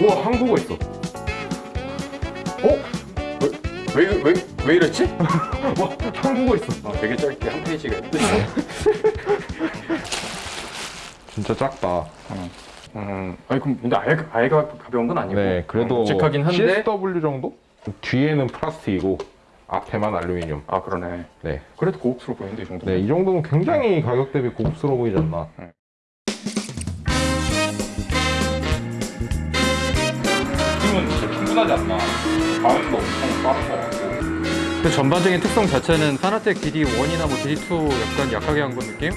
우와 한국어 있어 어? 왜, 왜, 왜, 왜 이랬지? 와 한국어 있어 아, 되게 짧게 한 페이지가 있어 진짜 작다. 음, 아니 그럼 근데 아예, 아예 가- 가벼운 건 아니고 네, 그래도 어, 묵직하긴 한데 CSW 정도? 뒤에는 플라스틱이고 앞에만 알루미늄. 아 그러네 네. 그래도 고급스러워 보이는데 이 정도 네, 이 정도면 굉장히 가격 대비 고급스러워 보이지 않나? 힘 충분하지 않나 bounce도 엄청 빠른 거 같고 그 전반적인 특성 자체는 Fanatec DD1이나 뭐 DD2 약간 약하게 한 건 느낌?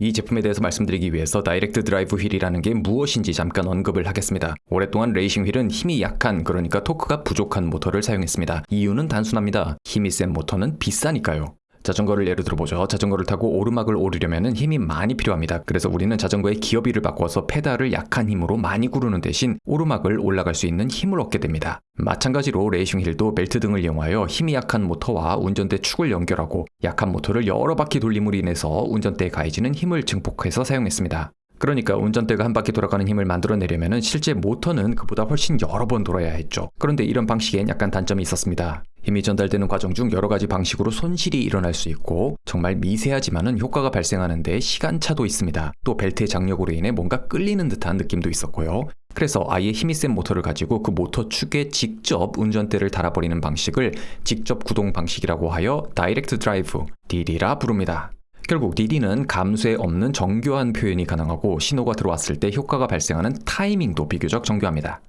이 제품에 대해서 말씀드리기 위해서 direct drive 휠이라는 게 무엇인지 잠깐 언급을 하겠습니다. 오랫동안 레이싱 휠은 힘이 약한 그러니까 토크가 부족한 모터를 사용했습니다. 이유는 단순합니다. 힘이 센 모터는 비싸니까요. 자전거를 예로 들어보죠. 자전거를 타고 오르막을 오르려면 힘이 많이 필요합니다. 그래서 우리는 자전거의 기어비를 바꿔서 페달을 약한 힘으로 많이 구르는 대신 오르막을 올라갈 수 있는 힘을 얻게 됩니다. 마찬가지로 레이싱 휠도 벨트 등을 이용하여 힘이 약한 모터와 운전대 축을 연결하고 약한 모터를 여러 바퀴 돌림으로 인해서 운전대에 가해지는 힘을 증폭해서 사용했습니다. 그러니까 운전대가 한 바퀴 돌아가는 힘을 만들어내려면 실제 모터는 그보다 훨씬 여러 번 돌아야 했죠. 그런데 이런 방식엔 약간 단점이 있었습니다. 힘이 전달되는 과정 중 여러 가지 방식으로 손실이 일어날 수 있고 정말 미세하지만은 효과가 발생하는데 시간차도 있습니다. 또 벨트의 장력으로 인해 뭔가 끌리는 듯한 느낌도 있었고요. 그래서 아예 힘이 센 모터를 가지고 그 모터 축에 직접 운전대를 달아버리는 방식을 직접 구동 방식이라고 하여 direct drive, DD라 부릅니다. 결국 DD는 감쇠 없는 정교한 표현이 가능하고 신호가 들어왔을 때 효과가 발생하는 타이밍도 비교적 정교합니다.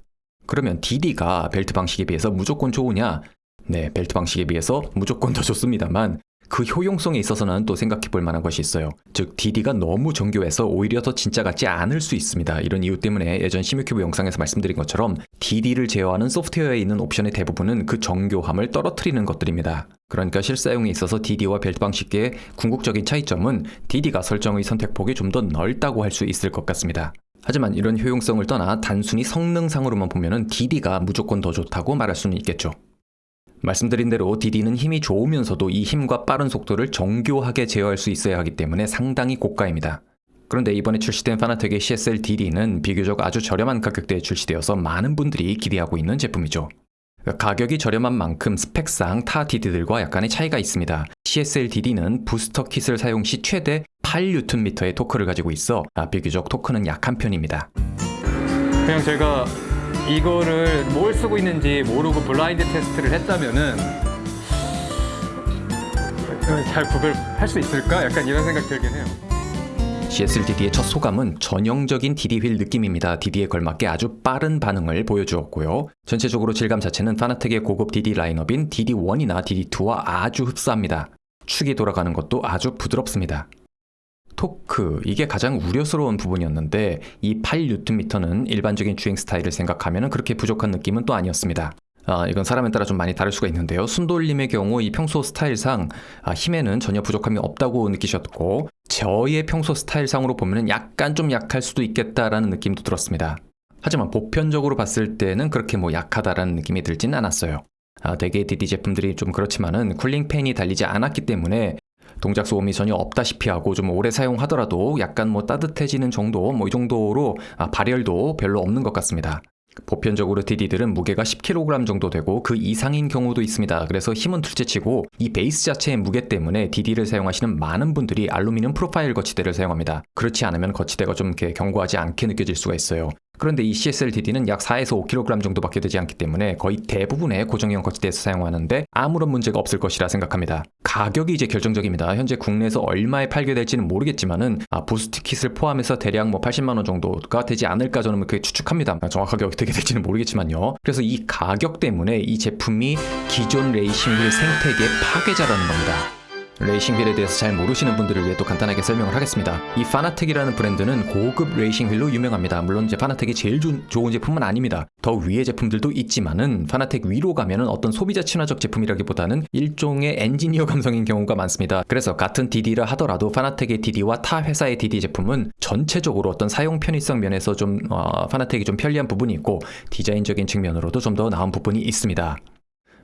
그러면 DD가 벨트 방식에 비해서 무조건 좋으냐? 네, 벨트 방식에 비해서 무조건 더 좋습니다만 그 효용성에 있어서는 또 생각해 볼 만한 것이 있어요. 즉, DD가 너무 정교해서 오히려 더 진짜 같지 않을 수 있습니다. 이런 이유 때문에 예전 Simucube 영상에서 말씀드린 것처럼 DD를 제어하는 소프트웨어에 있는 옵션의 대부분은 그 정교함을 떨어뜨리는 것들입니다. 그러니까 실사용에 있어서 DD와 벨트 방식의 궁극적인 차이점은 DD가 설정의 선택폭이 좀 더 넓다고 할 수 있을 것 같습니다. 하지만 이런 효용성을 떠나 단순히 성능상으로만 보면은 DD가 무조건 더 좋다고 말할 수는 있겠죠. 말씀드린 대로 DD는 힘이 좋으면서도 이 힘과 빠른 속도를 정교하게 제어할 수 있어야 하기 때문에 상당히 고가입니다. 그런데 이번에 출시된 파나텍의 CSL DD는 비교적 아주 저렴한 가격대에 출시되어서 많은 분들이 기대하고 있는 제품이죠. 가격이 저렴한 만큼 스펙상 타 DD들과 약간의 차이가 있습니다. CSL DD는 부스터 킷을 사용 시 최대 8Nm의 토크를 가지고 있어 아, 비교적 토크는 약한 편입니다. 그냥 제가 이거를 뭘 쓰고 있는지 모르고 블라인드 테스트를 했다면은 잘 구별할 수 있을까? 약간 이런 생각 들긴 해요. CSL DD의 첫 소감은 전형적인 DD 휠 느낌입니다. DD에 걸맞게 아주 빠른 반응을 보여주었고요. 전체적으로 질감 자체는 파나텍의 고급 DD 라인업인 DD1이나 DD2와 아주 흡사합니다. 축이 돌아가는 것도 아주 부드럽습니다. 토크, 이게 가장 우려스러운 부분이었는데 이 8Nm는 일반적인 주행 스타일을 생각하면 그렇게 부족한 느낌은 또 아니었습니다. 아, 이건 사람에 따라 좀 많이 다를 수가 있는데요. 순돌림의 경우 이 평소 스타일상 아, 힘에는 전혀 부족함이 없다고 느끼셨고 저의 평소 스타일상으로 보면 약간 좀 약할 수도 있겠다라는 느낌도 들었습니다. 하지만 보편적으로 봤을 때는 그렇게 뭐 약하다라는 느낌이 들진 않았어요. 아, 대개 DD 제품들이 좀 그렇지만은 쿨링 팬이 달리지 않았기 때문에 동작 소음이 전혀 없다시피 하고 좀 오래 사용하더라도 약간 뭐 따뜻해지는 정도 뭐 이 정도로 아, 발열도 별로 없는 것 같습니다. 보편적으로 DD들은 무게가 10kg 정도 되고 그 이상인 경우도 있습니다. 그래서 힘은 둘째치고 이 베이스 자체의 무게 때문에 DD를 사용하시는 많은 분들이 알루미늄 profile 거치대를 사용합니다. 그렇지 않으면 거치대가 좀 이렇게 견고하지 않게 느껴질 수가 있어요. 그런데 이 CSL DD는 약 4에서 5kg 정도밖에 되지 않기 때문에 거의 대부분의 고정형 거치대에서 사용하는데 아무런 문제가 없을 것이라 생각합니다. 가격이 이제 결정적입니다. 현재 국내에서 얼마에 팔게 될지는 모르겠지만은 아, boost kit을 포함해서 대략 뭐 80만 원 정도가 되지 않을까 저는 그렇게 추측합니다. 정확하게 어떻게 될지는 모르겠지만요. 그래서 이 가격 때문에 이 제품이 기존 레이싱 휠 생태계 파괴자라는 겁니다. 레이싱 휠에 대해서 잘 모르시는 분들을 위해 또 간단하게 설명을 하겠습니다. 이 Fanatec이라는 브랜드는 고급 레이싱 휠로 유명합니다. 물론 이제 Fanatec이 제일 주, 좋은 제품은 아닙니다. 더 위의 제품들도 있지만은 Fanatec 위로 가면은 어떤 소비자 친화적 제품이라기보다는 일종의 엔지니어 감성인 경우가 많습니다. 그래서 같은 DD라 하더라도 Fanatec의 DD와 타 회사의 DD 제품은 전체적으로 어떤 사용 편의성 면에서 좀 어, Fanatec이 좀 편리한 부분이 있고 디자인적인 측면으로도 좀 더 나은 부분이 있습니다.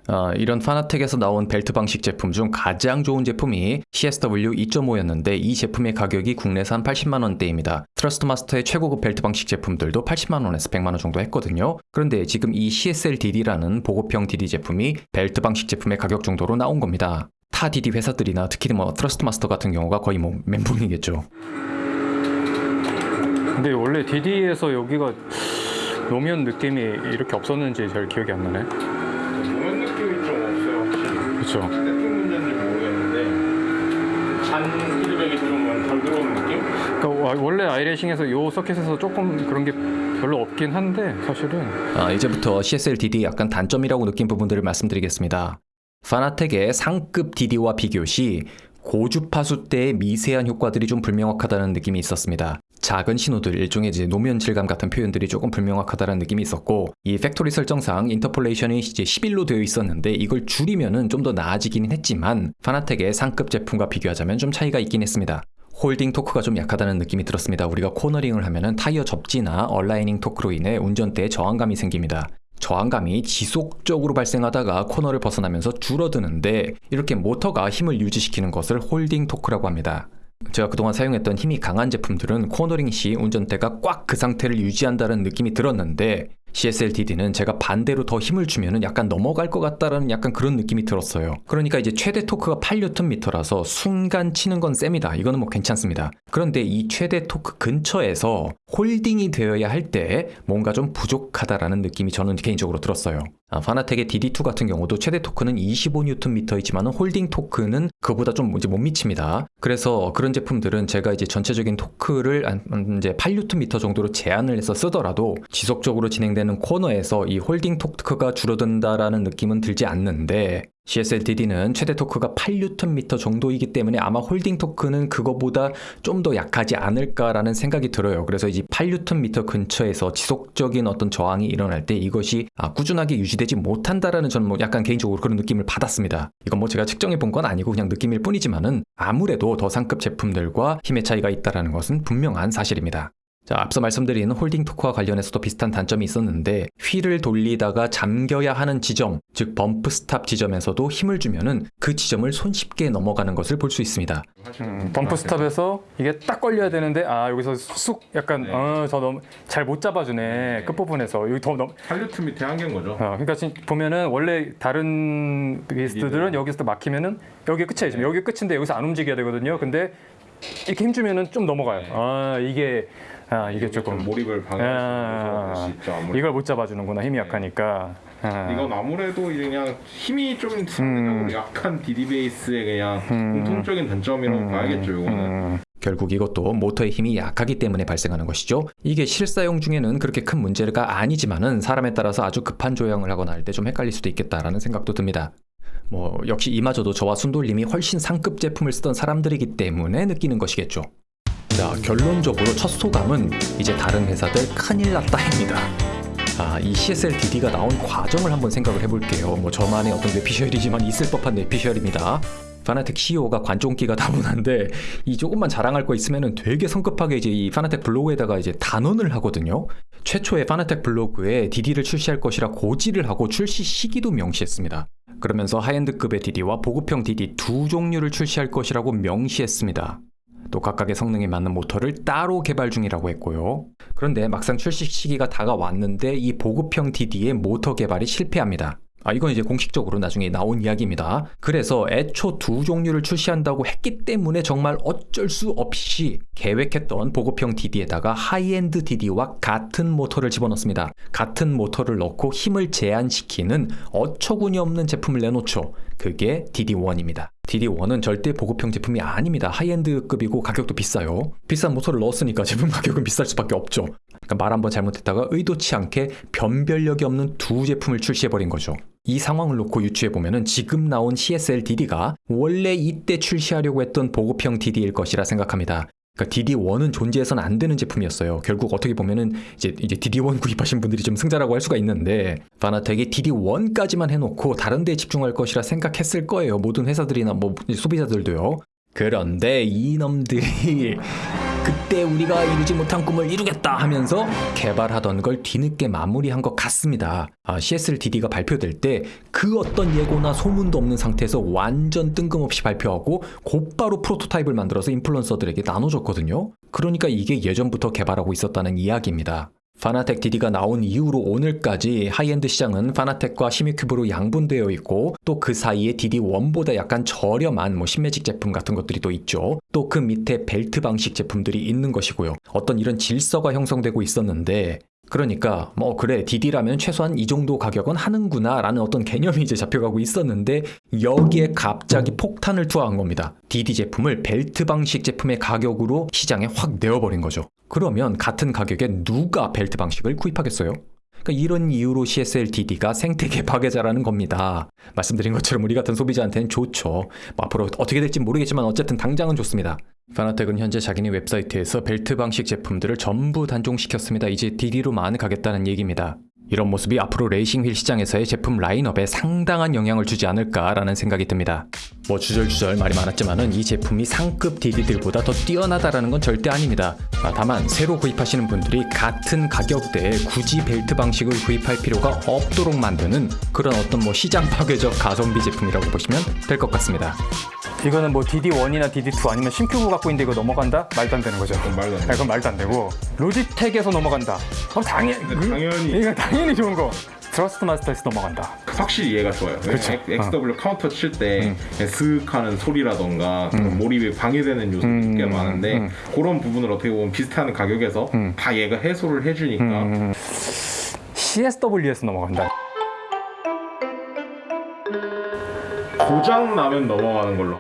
아, 이런 Fanatec에서 나온 벨트 방식 제품 중 가장 좋은 제품이 CSW 2.5였는데 이 제품의 가격이 국내산 80만 원대입니다. Thrustmaster의 최고급 벨트 방식 제품들도 80만 원에서 100만 원 정도 했거든요. 그런데 지금 이 CSL DD라는 보급형 DD 제품이 벨트 방식 제품의 가격 정도로 나온 겁니다. 타 DD 회사들이나 특히 뭐 Thrustmaster 같은 경우가 거의 뭐 멘붕이겠죠. 근데 원래 DD에서 여기가 노면 느낌이 이렇게 없었는지 잘 기억이 안 나네. 보면 느낌이 좀 없어요 확실히. 그렇죠. 들어오는 느낌? 그러니까 와- 원래 아이레싱에서 요 서킷에서 조금 그런 게 별로 없긴 한데 사실은 아, 이제부터 CSL DD 약간 단점이라고 느낀 부분들을 말씀드리겠습니다. 파나텍의 상급 DD와 비교 시 고주파수 대의 미세한 효과들이 좀 불명확하다는 느낌이 있었습니다. 작은 신호들 일종의 이제 노면 질감 같은 표현들이 조금 불명확하다는 느낌이 있었고 이 factory 설정상 interpolation이 이제 11로 되어 있었는데 이걸 줄이면은 좀 더 나아지긴 했지만 파나텍의 상급 제품과 비교하자면 좀 차이가 있긴 했습니다. holding torque가 좀 약하다는 느낌이 들었습니다. 우리가 코너링을 하면은 타이어 접지나 aligning torque로 인해 운전대에 저항감이 생깁니다. 저항감이 지속적으로 발생하다가 코너를 벗어나면서 줄어드는데 이렇게 모터가 힘을 유지시키는 것을 holding torque라고 합니다. 제가 그동안 사용했던 힘이 강한 제품들은 코너링 시 운전대가 꽉 그 상태를 유지한다는 느낌이 들었는데 CSL DD는 제가 반대로 더 힘을 주면은 약간 넘어갈 것 같다라는 약간 그런 느낌이 들었어요. 그러니까 이제 최대 토크가 8Nm라서 순간 치는 건 셉니다. 이거는 뭐 괜찮습니다. 그런데 이 최대 토크 근처에서 holding이 되어야 할 때 뭔가 좀 부족하다라는 느낌이 저는 개인적으로 들었어요. 아, 파나텍의 DD2 같은 경우도 최대 토크는 25Nm이지만 holding torque는 그보다 좀 이제 못 미칩니다. 그래서 그런 제품들은 제가 이제 전체적인 토크를 이제 8Nm 정도로 제한을 해서 쓰더라도 지속적으로 진행되는 코너에서 이 holding torque가 줄어든다라는 느낌은 들지 않는데 CSL DD는 최대 토크가 8Nm 정도이기 때문에 아마 holding torque는 그거보다 좀 더 약하지 않을까라는 생각이 들어요. 그래서 이제 8Nm 근처에서 지속적인 어떤 저항이 일어날 때 이것이 아, 꾸준하게 유지되지 못한다라는 저는 뭐 약간 개인적으로 그런 느낌을 받았습니다. 이건 뭐 제가 측정해 본 건 아니고 그냥 느낌일 뿐이지만은 아무래도 더 상급 제품들과 힘의 차이가 있다라는 것은 분명한 사실입니다. 자, 앞서 말씀드린 holding torque와 관련해서도 비슷한 단점이 있었는데 휠을 돌리다가 잠겨야 하는 지점, 즉 bump stop 지점에서도 힘을 주면은 그 지점을 손쉽게 넘어가는 것을 볼 수 있습니다. 음, bump stop에서 이게 딱 걸려야 되는데 아 여기서 쑥 약간 어저 너무 잘 못 잡아주네 끝 부분에서 여기 더 넘. 8뉴턴미터 한계인 거죠. 어, 그러니까 지금 보면은 원래 다른 베이스들은 여기서 막히면은 여기 끝이에요. 지금 여기 끝인데 여기서 안 움직여야 되거든요. 근데 이렇게 힘주면은 좀 넘어가요. 아 이게 아 이게 조금 좀 몰입을 아, 방해할 수 있죠. 아무래도. 이걸 못 잡아주는구나 힘이 약하니까. 아. 이건 아무래도 그냥 힘이 좀 상대적으로 약한 DD 베이스의 그냥 공통적인 단점이라고 봐야겠죠. 이거는. 음, 결국 이것도 모터의 힘이 약하기 때문에 발생하는 것이죠. 이게 실사용 중에는 그렇게 큰 문제가 아니지만은 사람에 따라서 아주 급한 조향을 하거나 할 때 좀 헷갈릴 수도 있겠다라는 생각도 듭니다. 뭐 역시 이마저도 저와 순돌님이 훨씬 상급 제품을 쓰던 사람들이기 때문에 느끼는 것이겠죠. 자 결론적으로 첫 소감은 이제 다른 회사들 큰일 났다입니다. 아, 이 CSL DD가 나온 과정을 한번 생각을 해볼게요. 뭐 저만의 어떤 뇌피셜이지만 있을 법한 뇌피셜입니다. 파나텍 CEO가 관종기가 다분한데 이 조금만 자랑할 거 있으면은 되게 성급하게 이제 이 파나텍 블로그에다가 이제 단언을 하거든요. 최초의 파나텍 블로그에 DD를 출시할 것이라 고지를 하고 출시 시기도 명시했습니다. 그러면서 high-end급의 DD와 보급형 DD 두 종류를 출시할 것이라고 명시했습니다. 또 각각의 성능에 맞는 모터를 따로 개발 중이라고 했고요. 그런데 막상 출시 시기가 다가왔는데 이 보급형 DD의 모터 개발이 실패합니다. 아, 이건 이제 공식적으로 나중에 나온 이야기입니다. 그래서 애초 두 종류를 출시한다고 했기 때문에 정말 어쩔 수 없이 계획했던 보급형 DD에다가 high-end DD와 같은 모터를 집어넣습니다. 같은 모터를 넣고 힘을 제한시키는 어처구니 없는 제품을 내놓죠. 그게 DD1입니다. DD1은 절대 보급형 제품이 아닙니다. 하이엔드급이고 가격도 비싸요. 비싼 모터를 넣었으니까 제품 가격은 비쌀 수밖에 없죠. 그러니까 말 한번 잘못했다가 의도치 않게 변별력이 없는 두 제품을 출시해버린 거죠. 이 상황을 놓고 유추해보면 지금 나온 CSL DD가 원래 이때 출시하려고 했던 보급형 DD일 것이라 생각합니다. 그러니까 DD1은 존재해서는 안 되는 제품이었어요. 결국 어떻게 보면은 이제 이제 DD1 구입하신 분들이 좀 승자라고 할 수가 있는데 바나텍이 DD1까지만 해놓고 다른 데에 집중할 것이라 생각했을 거예요. 모든 회사들이나 뭐 소비자들도요. 그런데 이놈들이 그때 우리가 이루지 못한 꿈을 이루겠다 하면서 개발하던 걸 뒤늦게 마무리한 것 같습니다. 아, CSL-DD가 발표될 때 그 어떤 예고나 소문도 없는 상태에서 완전 뜬금없이 발표하고 곧바로 프로토타입을 만들어서 인플루언서들에게 나눠줬거든요. 그러니까 이게 예전부터 개발하고 있었다는 이야기입니다. 파나텍 DD가 나온 이후로 오늘까지 하이엔드 시장은 파나텍과 시미큐브로 양분되어 있고 또 그 사이에 DD1보다 약간 저렴한 뭐 심매직 제품 같은 것들이 또 있죠. 또 그 밑에 벨트 방식 제품들이 있는 것이고요. 어떤 이런 질서가 형성되고 있었는데 그러니까 뭐 그래 DD라면 최소한 이 정도 가격은 하는구나 라는 어떤 개념이 이제 잡혀가고 있었는데 여기에 갑자기 폭탄을 투하한 겁니다. DD 제품을 벨트 방식 제품의 가격으로 시장에 확 내어버린 거죠. 그러면 같은 가격에 누가 벨트 방식을 구입하겠어요? 그러니까 이런 이유로 CSL DD가 생태계 파괴자라는 겁니다. 말씀드린 것처럼 우리 같은 소비자한테는 좋죠. 뭐 앞으로 어떻게 될지 모르겠지만 어쨌든 당장은 좋습니다. 파나텍은 현재 자기네 웹사이트에서 벨트 방식 제품들을 전부 단종시켰습니다. 이제 DD로만 가겠다는 얘기입니다. 이런 모습이 앞으로 레이싱 휠 시장에서의 제품 라인업에 상당한 영향을 주지 않을까라는 생각이 듭니다. 뭐 주절주절 말이 많았지만은 이 제품이 상급 DD들보다 더 뛰어나다라는 건 절대 아닙니다. 아, 다만 새로 구입하시는 분들이 같은 가격대에 굳이 벨트 방식을 구입할 필요가 없도록 만드는 그런 어떤 뭐 시장 파괴적 가성비 제품이라고 보시면 될 것 같습니다. 이거는 뭐 DD1이나 DD2 아니면 시미큐브 갖고 있는데 이거 넘어간다? 말도 안 되는 거죠. 그건 말도 안 돼. 아, 그건 말도 안 되고 로지텍에서 넘어간다. 그럼 당연 당연히. 이거 당연히 좋은 거. 트러스트 마스터에서 넘어간다. 확실히 얘가 좋아요. 그쵸. CSW 카운터 칠때 스윽하는 소리라던가 그런 몰입에 방해되는 요소들이 꽤 많은데 그런 부분을 어떻게 보면 비슷한 가격에서 다 얘가 해소를 해주니까 CSW에서 넘어간다. 고장 나면 넘어가는 걸로.